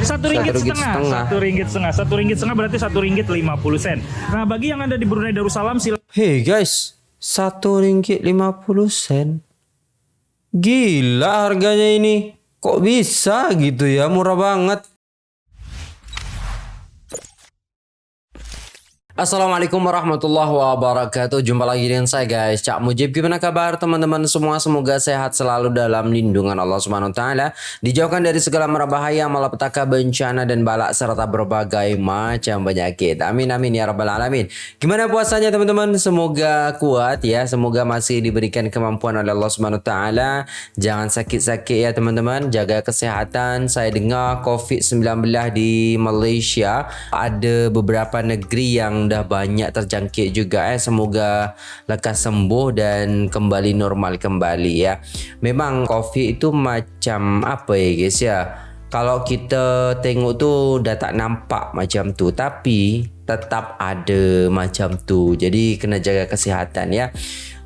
Satu ringgit ringgit setengah, setengah. satu ringgit setengah, satu ringgit setengah berarti satu ringgit lima puluh sen. Nah bagi yang ada di Brunei Darussalam silakan Hei guys, satu ringgit lima puluh sen. Gila harganya ini. Kok bisa gitu ya? Murah banget. Assalamualaikum warahmatullahi wabarakatuh. Jumpa lagi dengan saya guys. Cak Mujib Gimana kabar teman-teman semua? Semoga sehat selalu dalam lindungan Allah Subhanahu Taala. Dijauhkan dari segala merabahaya Malapetaka bencana dan balak Serta berbagai macam penyakit. Amin amin ya rabbal alamin. Gimana puasanya teman-teman? Semoga kuat ya. Semoga masih diberikan kemampuan oleh Allah Subhanahu Taala. Jangan sakit-sakit ya teman-teman. Jaga kesehatan. Saya dengar COVID-19 di Malaysia. Ada beberapa negeri yang dah banyak terjangkit juga eh semoga lekas sembuh dan kembali normal kembali ya. Memang COVID itu macam apa ya guys ya? Kalau kita tengok tu dah tak nampak macam tu tapi tetap ada macam tu. Jadi kena jaga kesihatan ya.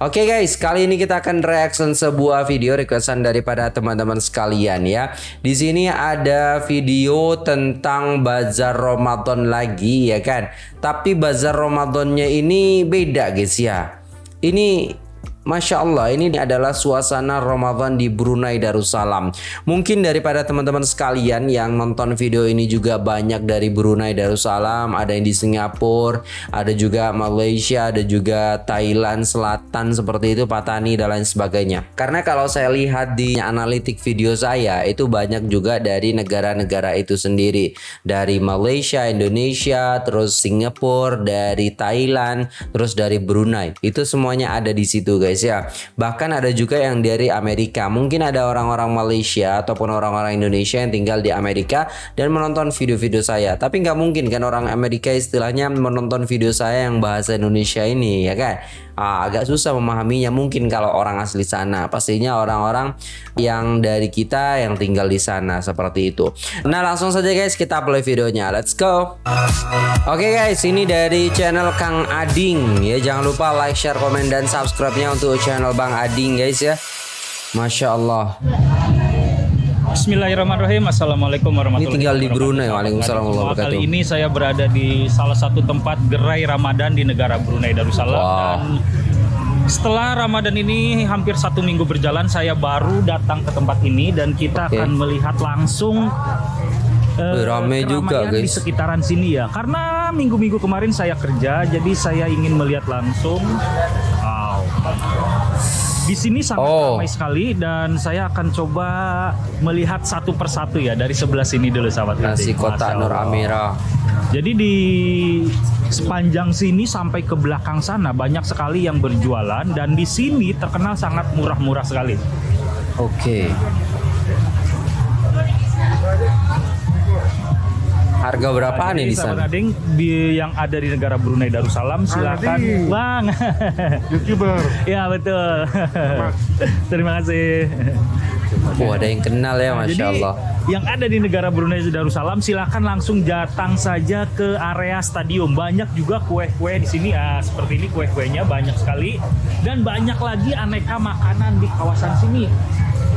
Oke okay guys, kali ini kita akan reaction sebuah video requestan daripada teman-teman sekalian ya. Di sini ada video tentang bazar Ramadan lagi ya kan. Tapi bazar Ramadannya ini beda guys ya. Ini Masya Allah ini adalah suasana Ramadan di Brunei Darussalam. Mungkin daripada teman-teman sekalian yang nonton video ini juga banyak dari Brunei Darussalam Ada yang di Singapura, ada juga Malaysia, ada juga Thailand Selatan seperti itu Patani dan lain sebagainya. Karena kalau saya lihat di analitik video saya itu banyak juga dari negara-negara itu sendiri. Dari Malaysia, Indonesia, terus Singapura, dari Thailand, terus dari Brunei. Itu semuanya ada di situ guys guys ya. Bahkan ada juga yang dari Amerika. Mungkin ada orang-orang Malaysia ataupun orang-orang Indonesia yang tinggal di Amerika dan menonton video-video saya. Tapi nggak mungkin kan orang Amerika istilahnya menonton video saya yang bahasa Indonesia ini ya kan. Ah, agak susah memahaminya mungkin kalau orang asli sana. Pastinya orang-orang yang dari kita yang tinggal di sana seperti itu. Nah langsung saja guys kita play videonya. Let's go. Oke okay guys ini dari channel Kang Ading ya. Jangan lupa like, share, komen dan subscribe-nya untuk channel Bang Ading guys ya. Masya Allah. Bismillahirrahmanirrahim. Assalamualaikum warahmatullahi Ini tinggal di Brunei. Waalaikumsalam warahmatullahi wabarakatuh. Kali ini saya berada di salah satu tempat gerai Ramadan di negara Brunei Darussalam Wow. dan setelah Ramadan ini hampir satu minggu berjalan, saya baru datang ke tempat ini dan kita Oke. akan melihat langsung eh, Wih, rame juga, keramaian di guys. sekitaran sini ya. Karena minggu-minggu kemarin saya kerja, jadi saya ingin melihat langsung. Wow. Di sini sangat Oh. ramai sekali dan saya akan coba melihat satu persatu ya dari sebelah sini dulu sahabat Nasi Masya Nur. Amira. Jadi di sepanjang sini sampai ke belakang sana banyak sekali yang berjualan dan di sini terkenal sangat murah-murah sekali. Oke. Harga berapaan nih di sana? Kading, di yang ada di negara Brunei Darussalam silakan Adi. Bang. youtuber ya betul. Terima kasih. Wah, ada yang kenal ya, masya Jadi Allah. yang ada di negara Brunei Darussalam silahkan langsung datang saja ke area stadium. Banyak juga kue-kue di sini. Ah, seperti ini kue-kuenya banyak sekali dan banyak lagi aneka makanan di kawasan sini.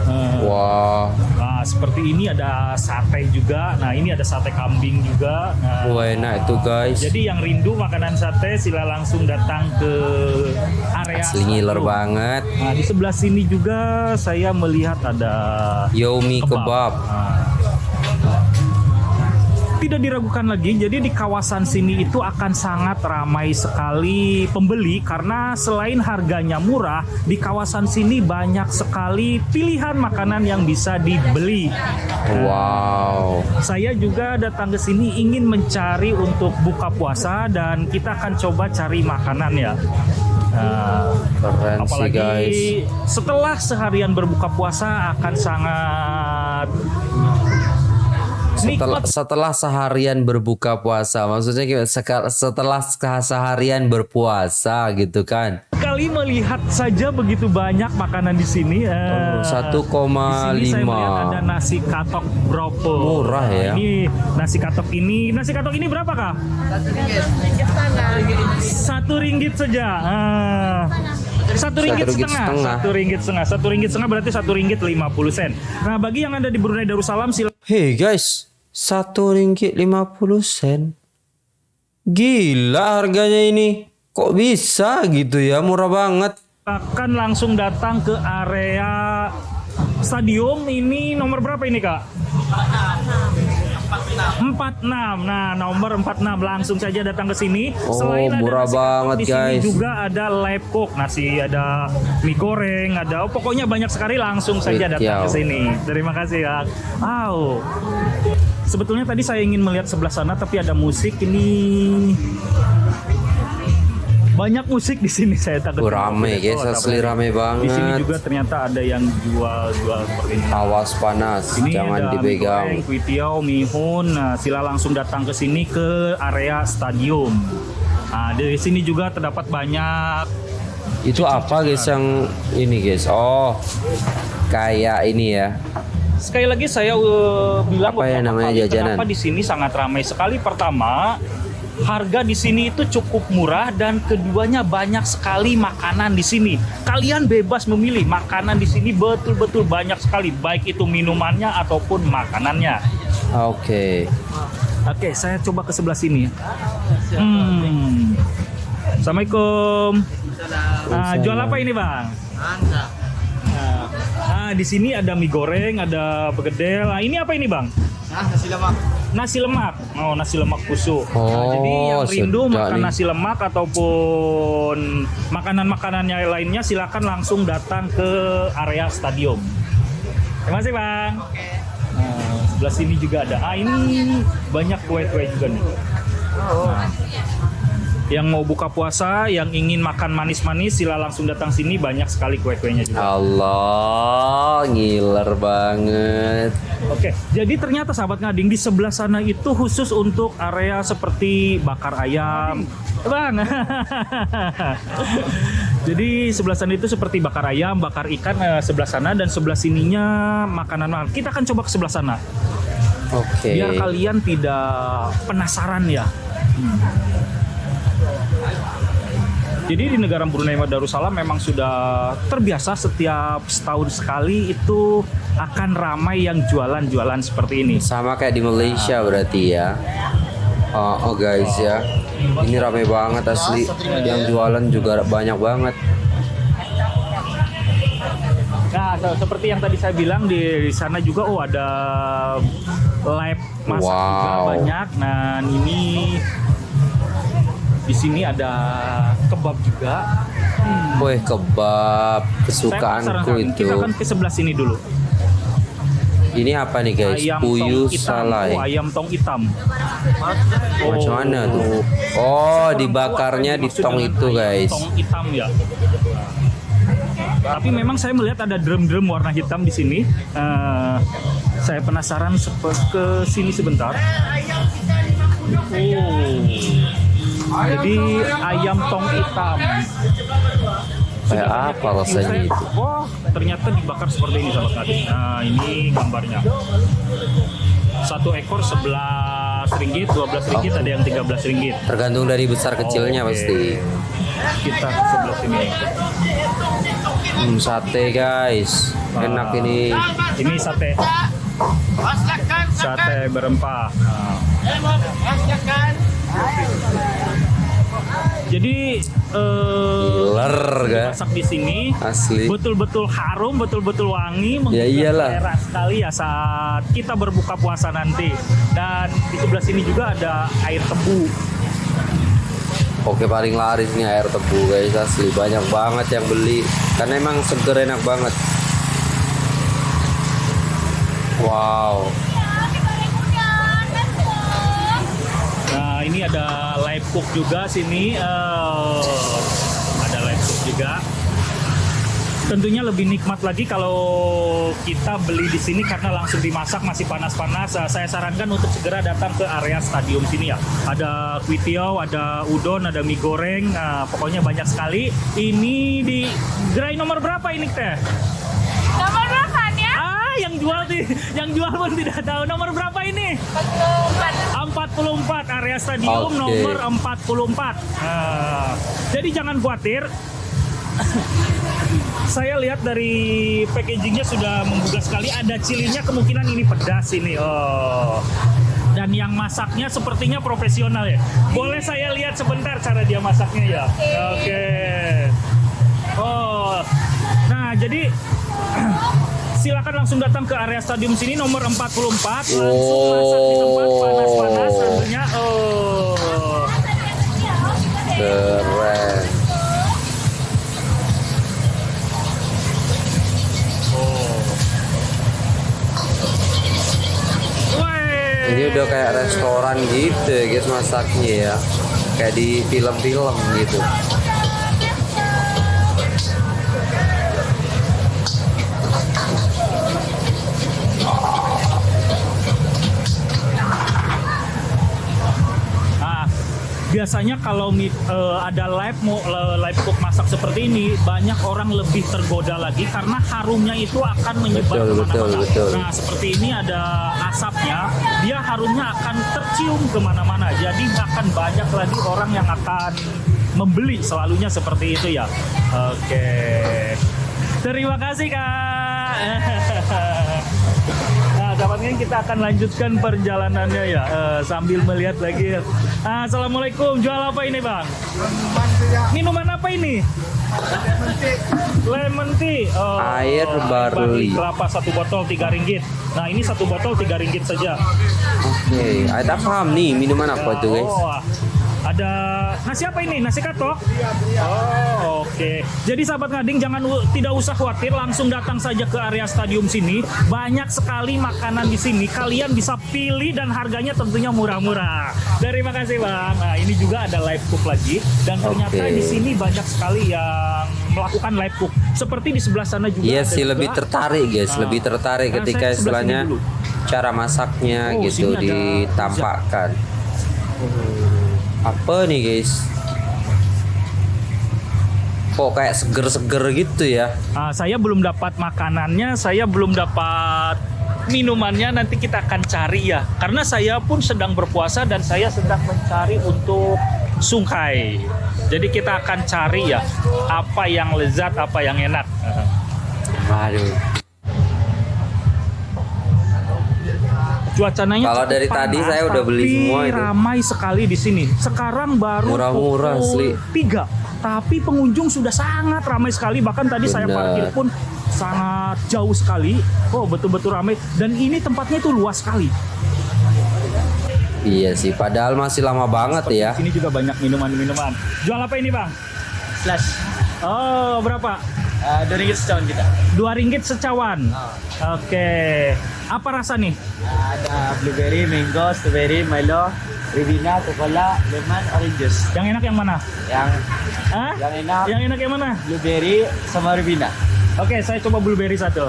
Ah, Wah, nah, seperti ini ada sate juga. Nah ini ada sate kambing juga. Nah, wah enak itu guys. jadi yang rindu makanan sate sila langsung datang ke area Asli ngiler banget. Nah, di sebelah sini juga saya melihat ada Yomi kebab. Nah, tidak diragukan lagi, jadi di kawasan sini itu akan sangat ramai sekali pembeli karena selain harganya murah, di kawasan sini banyak sekali pilihan makanan yang bisa dibeli. Wow. Saya juga datang ke sini ingin mencari untuk buka puasa dan kita akan coba cari makanan ya. Nah, Keren sih Apalagi guys. setelah seharian berbuka puasa akan sangat Setelah, setelah seharian berbuka puasa, maksudnya gimana? Setelah seharian berpuasa gitu kan? sekali melihat saja begitu banyak makanan di sini. Eh, Oh, 1,5. Di sini saya melihat ada nasi katok bropo. Murah ya. Ini nasi katok ini, nasi katok ini berapa kak? Satu ringgit saja. Ah. Satu ringgit ringgit setengah, setengah. satu ringgit setengah, satu ringgit setengah berarti satu ringgit lima puluh sen. Nah bagi yang ada di Brunei Darussalam silakan Hei guys, Satu ringgit lima puluh sen. Gila harganya ini. Kok bisa gitu ya? Murah banget. akan langsung datang ke area stadium ini nomor berapa ini kak? 46 nah nomor 46 langsung saja datang ke sini Oh, murah nasi kapau, banget, di sini guys. juga ada live cook nasi ada mie goreng ada oh, pokoknya banyak sekali langsung saja datang ke Witiau. sini terima kasih ya wow sebetulnya tadi saya ingin melihat sebelah sana tapi ada musik ini banyak musik di sini saya takut Oh, rame guys, Oh, asli rame boleh. di sini banget. juga ternyata ada yang jual-jual seperti ini Awas panas, ini jangan ada dipegang. mie goreng, kuitiau, mihun. Nah, sila langsung datang ke sini ke area stadium. Nah, di sini juga terdapat banyak Itu apa guys yang ini guys? Oh, kayak ini ya. Sekali lagi saya uh, bilang Apa ya beberapa namanya kali jajanan? Kenapa di sini sangat ramai sekali. Pertama, harga di sini itu cukup murah dan keduanya banyak sekali makanan di sini. Kalian bebas memilih makanan di sini betul-betul banyak sekali, baik itu minumannya ataupun makanannya. Oke. Oke, saya coba ke sebelah sini ya. Hmm. Assalamualaikum. Ah, jual apa ini, Bang? Nah, di sini ada mie goreng, ada begedel. Nah, ini apa ini, Bang? nasi lemak. Nasi lemak. Oh, nasi lemak kusuk. nah, Oh, jadi yang rindu makan nih. nasi lemak ataupun makanan-makanannya lainnya silakan langsung datang ke area stadium. Terima kasih, Bang. Nah, sebelah sini juga ada. Ah, ini banyak kue-kue juga nih. Nah, yang mau buka puasa, yang ingin makan manis-manis, sila langsung datang sini. Banyak sekali kue-kuenya juga. Allah, ngiler banget. Oke, jadi ternyata sahabat ngading di sebelah sana itu khusus untuk area seperti bakar ayam, bang. jadi sebelah sana itu seperti bakar ayam, bakar ikan eh, sebelah sana dan sebelah sininya makanan makanan. Kita akan coba ke sebelah sana, Oke. biar kalian tidak penasaran ya. Hmm. Jadi di negara Brunei Darussalam memang sudah terbiasa setiap setahun sekali itu akan ramai yang jualan-jualan seperti ini. Sama kayak di Malaysia berarti ya. Oh, oh guys ya. Ini rame banget asli. Yang jualan juga banyak banget. Nah, se- seperti yang tadi saya bilang di, di sana juga oh ada live masak juga Wow. banyak. Nah, ini di sini ada kebab juga. Hmm. Wih, kebab kesukaanku itu. Kita akan ke sebelah sini dulu. Ini apa nih guys? ayam Puyuh tong hitam. salai. Oh, ayam tong hitam. Macam mana tuh? Oh, dibakarnya di Maksud tong itu guys. Tong hitam ya. Tapi memang saya melihat ada drum-drum warna hitam di sini. Eh, saya penasaran ke sini sebentar. Oh. Jadi ayam tong hitam. Kayak apa rasanya itu? Wah, ternyata dibakar seperti ini sahabat kadin. Nah, ini gambarnya. Satu ekor 11 ringgit, 12 ringgit, ada yang 13 ringgit. Tergantung dari besar kecilnya Oke. pasti. Kita ke sebelah sini. Hmm, sate guys. Enak Ah. ini. Ini sate, sate berempah. Nah, jadi eh, Giler ga? masak di sini Asli. betul-betul harum, betul-betul wangi, Ya iyalah. selera sekali ya saat kita berbuka puasa nanti. Dan di sebelah sini juga ada air tebu. Oke paling laris nih air tebu guys asli banyak banget yang beli karena emang seger enak banget. Wow. Cook juga sini. Eh, ada live cook juga. Tentunya lebih nikmat lagi kalau kita beli di sini karena langsung dimasak masih panas-panas. Eh, Saya sarankan untuk segera datang ke area stadium sini ya. Ada kuitiau, ada udon, ada mie goreng. Nah, pokoknya banyak sekali. Ini di gerai nomor berapa ini teh? Nomor berapa ya? Ah, yang jual di, yang jual pun tidak tahu nomor berapa ini. 44 area stadium Oke. nomor 44. Nah, jadi jangan khawatir. Saya lihat dari packagingnya sudah menggugah sekali. Ada cilinya kemungkinan ini pedas ini. Oh, yang masaknya sepertinya profesional ya. Boleh saya lihat sebentar cara dia masaknya ya? Oke. Oh, nah jadi silakan langsung datang ke area stadium sini nomor 44 langsung masak di tempat panas-panas tentunya. Oh. Keren. Weh. Ini udah kayak restoran gitu ya guys masaknya ya. Kayak di film-film gitu. Biasanya kalau eh, ada live mau le- live cook masak seperti ini banyak orang lebih tergoda lagi karena harumnya itu akan menyebar Betul, betul. Nah seperti ini ada asapnya, dia harumnya akan tercium ke mana-mana. Jadi akan banyak lagi orang yang akan membeli selalunya seperti itu ya. Oke, terima kasih kak. Nah, dapatnya kita akan lanjutkan perjalanannya ya eh, sambil melihat lagi. Ah, Assalamualaikum, jual apa ini bang? Minuman apa ini? Lemon tea. Oh, Air barley. kelapa satu botol tiga ringgit. Nah ini satu botol tiga ringgit saja. Oke, okay. tak paham nih minuman apa itu guys. Oh, ada nasi apa ini? Nasi katok? Oh, oke. Jadi sahabat ngading jangan tidak usah khawatir, langsung datang saja ke area stadium sini. Banyak sekali makanan di sini. Kalian bisa pilih dan harganya tentunya murah-murah. Terima kasih bang. Nah ini juga ada live cook lagi dan ternyata Oke. di sini banyak sekali yang melakukan live cook. Seperti di sebelah sana juga. Iya sih juga. lebih tertarik guys, Ah. lebih tertarik Nah, ketika istilahnya cara masaknya Oh, gitu ada ditampakkan. Apa nih guys? Kok kayak seger-seger gitu ya? Ah, saya belum dapat makanannya, saya belum dapat minumannya. Nanti kita akan cari ya, karena saya pun sedang berpuasa dan saya sedang mencari untuk sungkai. Jadi kita akan cari ya apa yang lezat, apa yang enak. Waduh. Cuacanya Kalau dari tadi panas, saya udah beli tapi semua itu. ramai sekali di sini. Sekarang baru Murah-murah, asli. 3, tapi pengunjung sudah sangat ramai sekali. Bahkan tadi saya Benar. parkir pun sangat jauh sekali. Oh, betul-betul ramai dan ini tempatnya itu luas sekali. Iya sih, padahal masih lama banget ya. Di sini juga banyak minuman-minuman. Jual apa ini, Bang? Slash. Oh, berapa? Uh, dua ringgit secawan kita. Dua ringgit secawan. Oke. Apa rasa nih? ada blueberry, mango, strawberry, Milo, Ribena, Coca-Cola, lemon, orange juice. Yang enak yang mana? Yang Hah? yang enak Yang enak yang mana? blueberry sama Ribena. Oke, saya coba blueberry satu.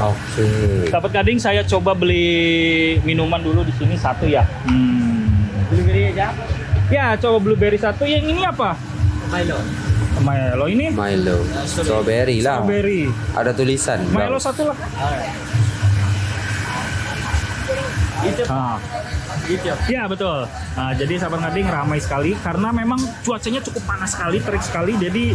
Oke. Dapat gading saya coba beli minuman dulu di sini satu ya. Hmm. Blueberry aja. Ya, coba blueberry satu. Yang ini apa? Milo. Milo ini Milo, strawberry lah. strawberry. Ada tulisan. Bang. Milo satu lah. Ah, itu. ya betul. Nah, jadi sahabat ngading ramai sekali karena memang cuacanya cukup panas sekali, terik sekali. Jadi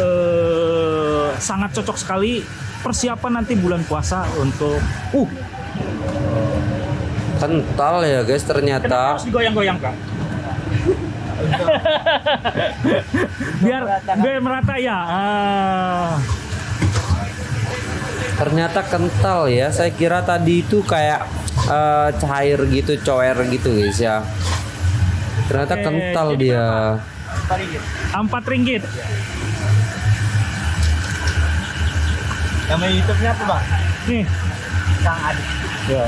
eh, sangat cocok sekali persiapan nanti bulan puasa untuk uh Kental ya guys kenapa ternyata. harus digoyang-goyang kak? biar biar merata ya. Ah. Ternyata kental ya. Saya kira tadi itu kayak eh, cair gitu, coer gitu guys ya. Ternyata Oke, kental dia. Empat ringgit. Main YouTube-nya apa bang? Nih, Kang Adik. Ya.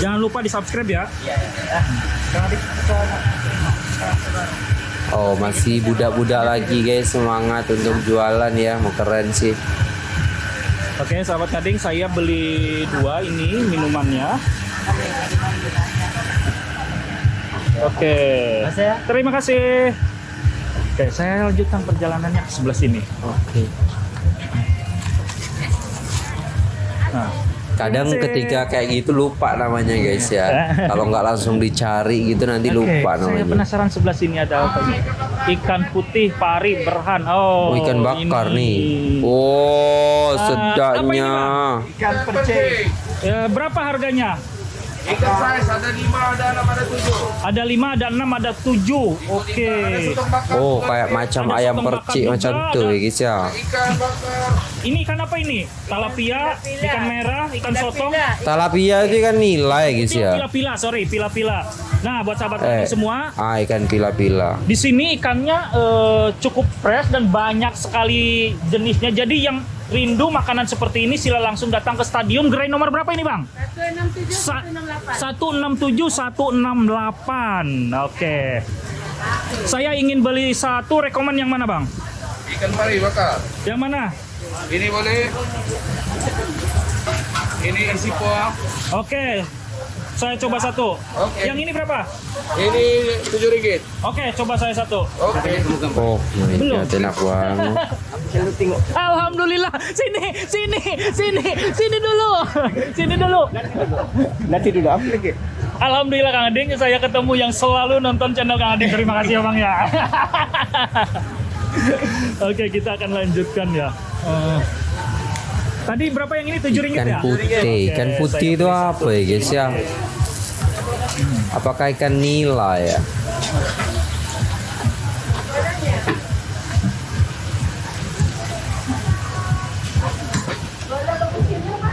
Jangan lupa di subscribe ya. Iya. Ya. Kang Adik. Oh masih budak-budak lagi guys semangat untuk jualan ya. Mau keren sih. Oke, sahabat kading, saya beli dua ini minumannya. Oke. Ya? Terima kasih. Oke, saya lanjutkan perjalanannya ke sebelah sini. Oke. Kadang kasih. ketika kayak gitu lupa namanya guys ya. Kalau nggak langsung dicari gitu nanti oke, lupa Saya namanya. penasaran sebelah sini ada apa ini? Ikan putih pari berhan. Oh, Oh, ikan bakar ini. nih. Oh, Ah, sedapnya. Ikan percik. Ya, berapa harganya? Ikan size ada 5 ada 6 ada Ada lima, ada enam, ada tujuh. Oke. Oh, kayak macam Ada ayam bakar percik juga, macam tuh ada- ya guys ya. Ini ikan apa ini? Talapia, ikan merah, ikan sotong. Talapia itu kan nilai guys ya. pila-pila, sorry, pila-pila. Nah, buat sahabat Eh. kami semua, Ah, ikan pila-pila. di sini ikannya eh, cukup fresh dan banyak sekali jenisnya. Jadi yang rindu makanan seperti ini sila langsung datang ke stadion. Gerai nomor berapa ini, Bang? 167 168. Oke. Saya ingin beli satu rekomen yang mana, Bang? Ikan pari bakar. Yang mana? Ini boleh. Ini isi poa. Oke. Saya coba satu. Oke. Yang ini berapa? Ini tujuh ringgit. Oke, coba saya satu. Oke. Oh, my Belum. God, enak banget. Alhamdulillah. Sini, sini, sini, sini dulu. Sini dulu. Nanti dulu apa lagi? Alhamdulillah Kang Ading, saya ketemu yang selalu nonton channel Kang Ading. Terima kasih ya Bang ya. Oke, kita akan lanjutkan ya. Eh, tadi berapa yang ini? 7 ringgit Ikan ya? putih. Oke, Ikan putih itu apa ya guys ya? Apakah ikan nila ya?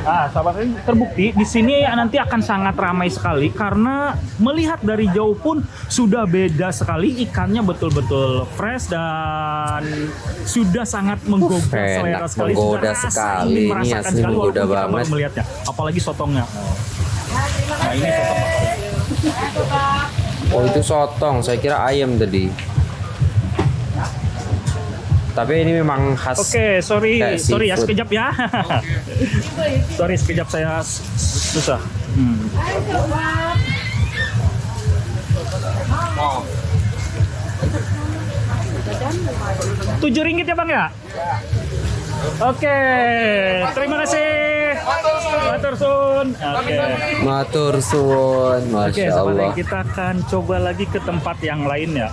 Ah, sahabat ini terbukti di sini nanti akan sangat ramai sekali karena melihat dari jauh pun sudah beda sekali ikannya betul-betul fresh dan sudah sangat menggoda selera sekali. menggoda Sudah sekali. Ini merasakan asli sekali menggoda banget. melihatnya. Apalagi sotongnya. Nah, ini sotong. Oh itu sotong, saya kira ayam tadi. Tapi ini memang khas. Oke, sorry, Kayak sorry ya sekejap ya. sorry sekejap saya susah. Hmm. Tujuh ringgit ya bang ya? Oke, terima kasih. Matur sun. Oke. Matur suwun, Oke, masya Allah. Ring, kita akan coba lagi ke tempat yang lain ya.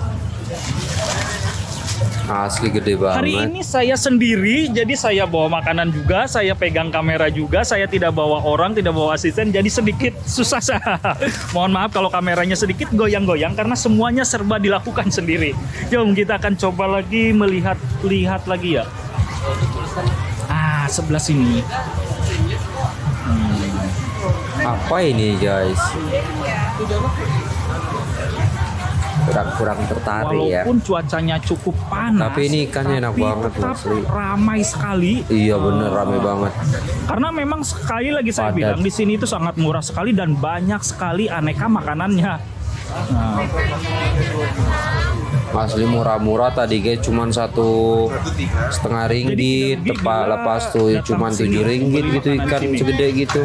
Asli gede Hari banget. ini saya sendiri, jadi saya bawa makanan juga, saya pegang kamera juga, saya tidak bawa orang, tidak bawa asisten, jadi sedikit susah saya. Mohon maaf kalau kameranya sedikit goyang-goyang karena semuanya serba dilakukan sendiri. Jom kita akan coba lagi melihat lihat lagi ya. Ah, sebelah sini. Apa ini guys? Kurang-kurang tertarik ya. Walaupun cuacanya cukup panas, Tapi ini ikannya enak banget, tetap asli. ramai sekali. Iya bener rame banget. Karena memang sekali lagi saya Padat. bilang di sini itu sangat murah sekali dan banyak sekali aneka makanannya. Nah, Asli murah-murah tadi guys cuman satu setengah ringgit, tepat lepas tuh cuman sini tujuh ringgit gitu ikan segede gitu.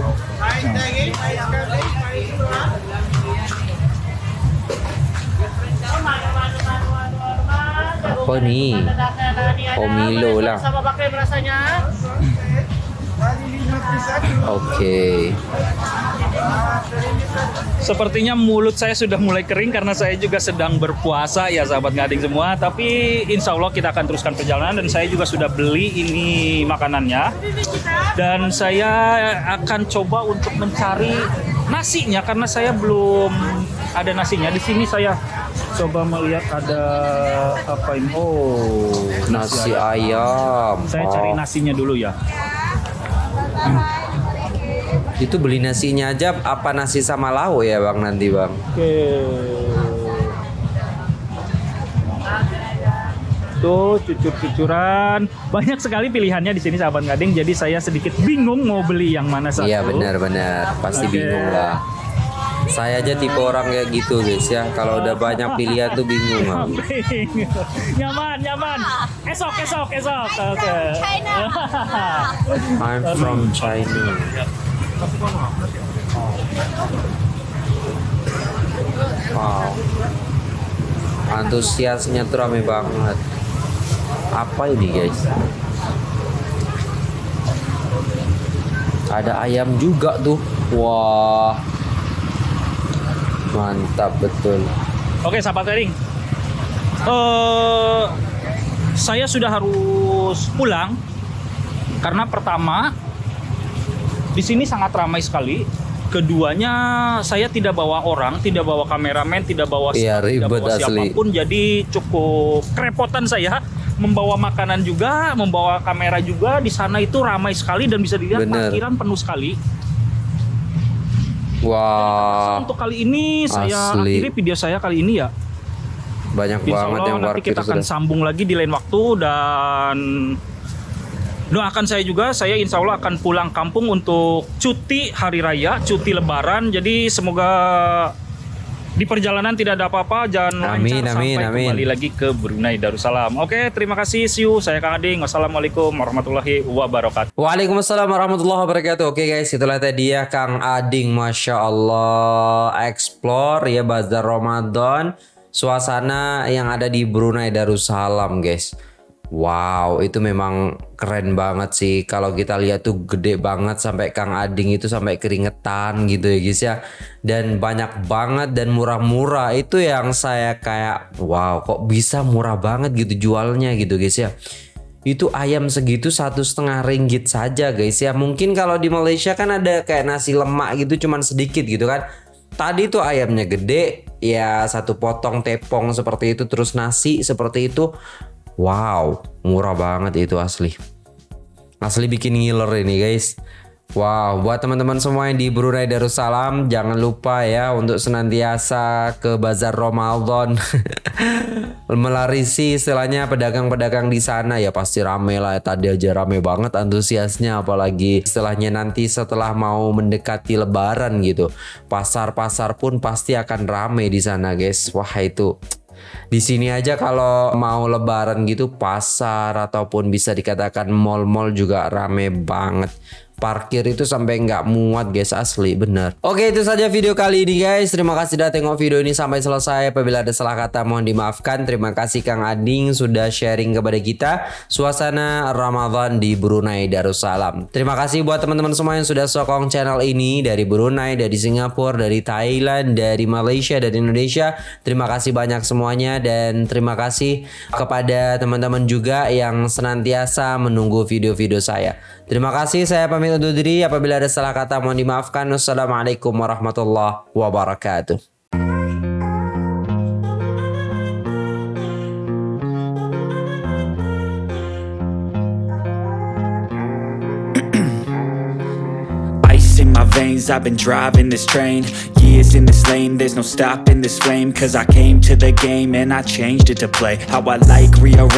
Apa nih? Oh Milo lah. Oke. sepertinya mulut saya sudah mulai kering karena saya juga sedang berpuasa ya sahabat ngading semua. Tapi insya Allah kita akan teruskan perjalanan dan saya juga sudah beli ini makanannya. Dan saya akan coba untuk mencari nasinya karena saya belum ada nasinya. Di sini saya coba melihat ada apa ini? Oh, Nasi ayam. Saya cari Oh, nasinya dulu ya. Itu beli nasinya aja apa nasi sama lauk ya Bang nanti Bang? Oke. Tuh cucur-cucuran. Banyak sekali pilihannya di sini sahabat ngading. Jadi saya sedikit bingung mau beli yang mana satu. Iya benar-benar pasti Oke. bingung lah. Saya aja tipe orang kayak gitu guys ya. Kalau udah banyak pilihan tuh bingung aku. nyaman, nyaman. Esok, esok, esok. Oke. I'm from China. Wow. Antusiasnya tuh rame banget. Apa ini guys? Ada ayam juga tuh. Wah. Mantap betul. Oke, sahabat sharing. Eh, saya sudah harus pulang karena pertama di sini sangat ramai sekali. keduanya saya tidak bawa orang, tidak bawa kameramen, tidak bawa Iya, staff, tidak ribet bawa asli. siapa pun. Jadi cukup kerepotan saya membawa makanan juga, membawa kamera juga. Di sana itu ramai sekali dan bisa dilihat Bener. parkiran penuh sekali. Wah, Untuk kali ini saya Asli. akhiri video saya kali ini ya. banyak Insya banget Allah yang nanti kita akan sudah. sambung lagi di lain waktu dan doakan saya juga saya insya Allah akan pulang kampung untuk cuti hari raya cuti lebaran jadi semoga di perjalanan tidak ada apa-apa jangan Amin, lancar amin, sampai amin. kembali lagi ke Brunei Darussalam oke terima kasih see you saya Kang Ading wassalamualaikum warahmatullahi wabarakatuh Waalaikumsalam warahmatullahi wabarakatuh. Oke guys, itulah tadi ya Kang Ading, masya Allah, explore ya bazar Ramadan, suasana yang ada di Brunei Darussalam guys. Wow, itu memang keren banget sih. Kalau kita lihat tuh gede banget sampai Kang Ading itu sampai keringetan gitu ya guys ya. Dan banyak banget dan murah-murah. Itu yang saya kayak wow, kok bisa murah banget gitu jualnya gitu guys ya itu ayam segitu satu setengah ringgit saja guys ya mungkin kalau di Malaysia kan ada kayak nasi lemak gitu cuman sedikit gitu kan tadi tuh ayamnya gede ya satu potong tepong seperti itu terus nasi seperti itu wow murah banget itu asli asli bikin ngiler ini guys Wow, buat teman-teman semua yang di Brunei Darussalam, jangan lupa ya untuk senantiasa ke bazar Ramadan. Melarisi istilahnya pedagang-pedagang di sana ya pasti rame lah. Tadi aja rame banget antusiasnya apalagi istilahnya nanti setelah mau mendekati lebaran gitu. Pasar-pasar pun pasti akan rame di sana, guys. Wah, itu di sini aja kalau mau lebaran gitu pasar ataupun bisa dikatakan mall-mall juga rame banget. Parkir itu sampai nggak muat guys asli bener. Oke itu saja video kali ini guys. Terima kasih sudah tengok video ini sampai selesai. Apabila ada salah kata mohon dimaafkan. Terima kasih Kang Ading sudah sharing kepada kita suasana Ramadan di Brunei Darussalam. Terima kasih buat teman-teman semua yang sudah sokong channel ini dari Brunei, dari Singapura, dari Thailand, dari Malaysia, dari Indonesia. Terima kasih banyak semuanya dan terima kasih kepada teman-teman juga yang senantiasa menunggu video-video saya. Terima kasih saya pamit undur diri apabila ada salah kata mohon dimaafkan. Wassalamualaikum warahmatullahi wabarakatuh. Veins, I've been driving this train Years in this lane, there's no stopping this flame Cause I came to the game and I changed it to play How I like, rearrange